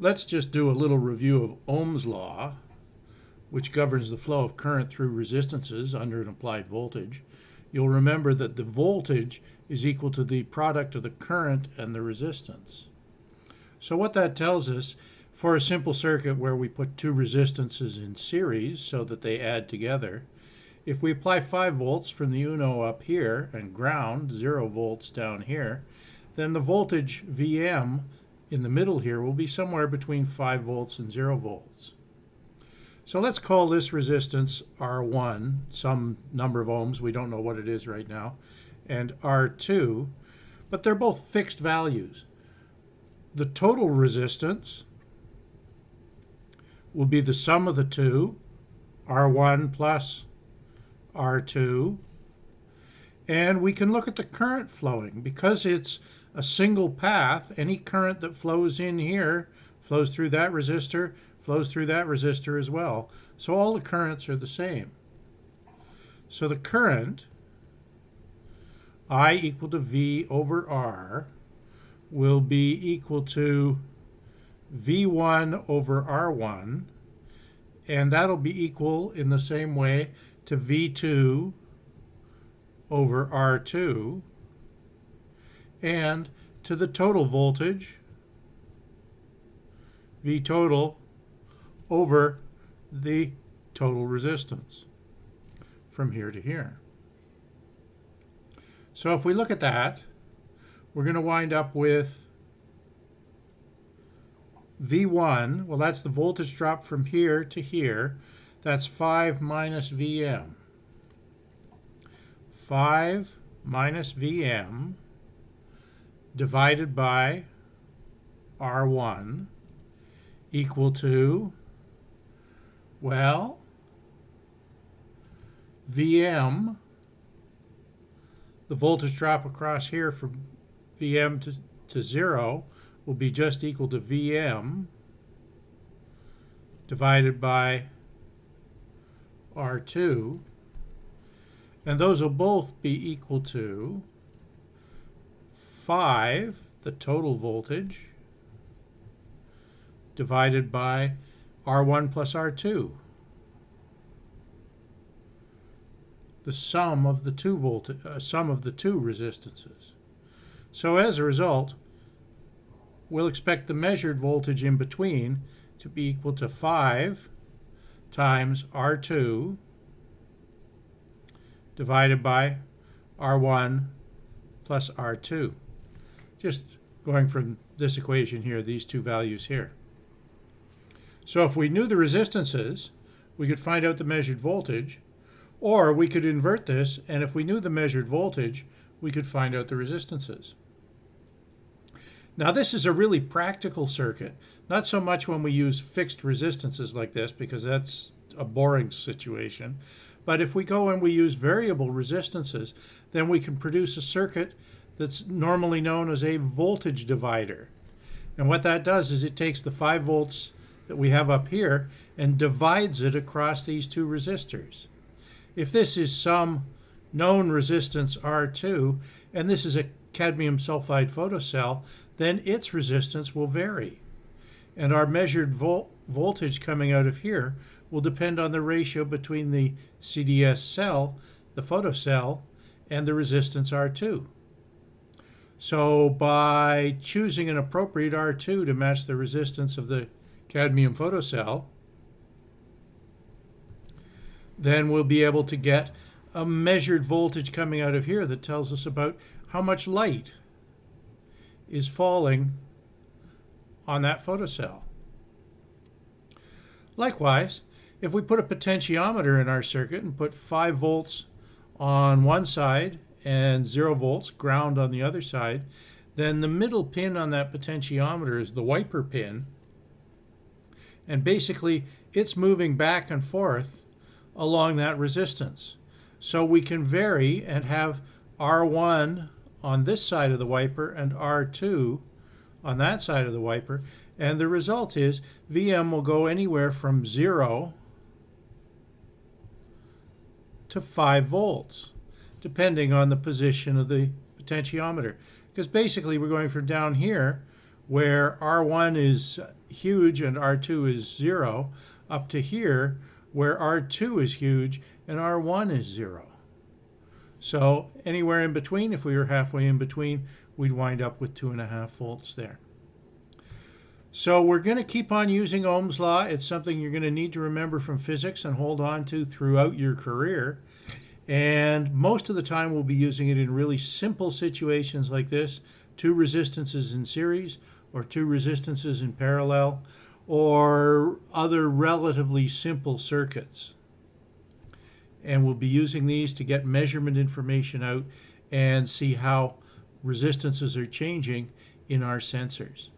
Let's just do a little review of Ohm's law, which governs the flow of current through resistances under an applied voltage. You'll remember that the voltage is equal to the product of the current and the resistance. So what that tells us, for a simple circuit where we put two resistances in series so that they add together, if we apply 5 volts from the UNO up here and ground 0 volts down here, then the voltage Vm in the middle here will be somewhere between 5 volts and 0 volts. So let's call this resistance R1, some number of ohms, we don't know what it is right now, and R2, but they're both fixed values the total resistance will be the sum of the two, R1 plus R2. And we can look at the current flowing. Because it's a single path, any current that flows in here flows through that resistor, flows through that resistor as well. So all the currents are the same. So the current, I equal to V over R, will be equal to V1 over R1, and that'll be equal in the same way to V2 over R2, and to the total voltage, V total over the total resistance from here to here. So if we look at that, we're going to wind up with V1, well that's the voltage drop from here to here, that's 5 minus Vm. 5 minus Vm divided by R1 equal to, well, Vm, the voltage drop across here from Vm to, to 0 will be just equal to Vm divided by R2. And those will both be equal to 5, the total voltage, divided by R1 plus R2. The sum of the two volt uh, sum of the two resistances. So as a result, we'll expect the measured voltage in between to be equal to 5 times R2 divided by R1 plus R2. Just going from this equation here, these two values here. So if we knew the resistances, we could find out the measured voltage, or we could invert this, and if we knew the measured voltage, we could find out the resistances. Now this is a really practical circuit, not so much when we use fixed resistances like this because that's a boring situation, but if we go and we use variable resistances, then we can produce a circuit that's normally known as a voltage divider. And what that does is it takes the 5 volts that we have up here and divides it across these two resistors. If this is some known resistance R2, and this is a cadmium sulfide photocell, then its resistance will vary. And our measured vol voltage coming out of here will depend on the ratio between the CDS cell, the photocell, and the resistance R2. So by choosing an appropriate R2 to match the resistance of the cadmium photocell, then we'll be able to get a measured voltage coming out of here that tells us about how much light is falling on that photocell. Likewise, if we put a potentiometer in our circuit and put 5 volts on one side and 0 volts, ground on the other side, then the middle pin on that potentiometer is the wiper pin. And basically, it's moving back and forth along that resistance. So we can vary and have R1 on this side of the wiper and R2 on that side of the wiper. And the result is VM will go anywhere from 0 to 5 volts, depending on the position of the potentiometer. Because basically we're going from down here, where R1 is huge and R2 is zero, up to here where R2 is huge and R1 is zero. So anywhere in between, if we were halfway in between, we'd wind up with two and a half volts there. So we're going to keep on using Ohm's law. It's something you're going to need to remember from physics and hold on to throughout your career. And most of the time we'll be using it in really simple situations like this, two resistances in series or two resistances in parallel or other relatively simple circuits. And we'll be using these to get measurement information out and see how resistances are changing in our sensors.